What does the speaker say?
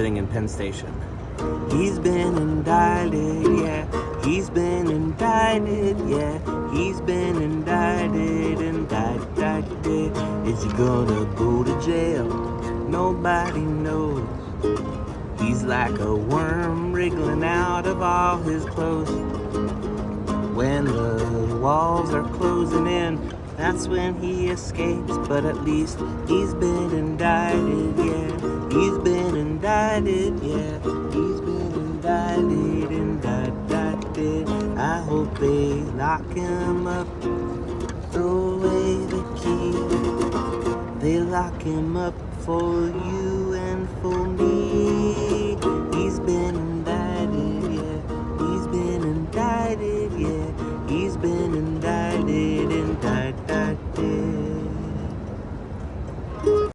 sitting in Penn Station. He's been indicted, yeah. He's been indicted, yeah. He's been indicted, indicted. Is he gonna go to jail? Nobody knows. He's like a worm wriggling out of all his clothes. When the walls are closing in, that's when he escapes. But at least he's been indicted, yeah. He's been indicted, yeah. He's been indicted, indicted. I hope they lock him up, throw away the key. They lock him up for you and for.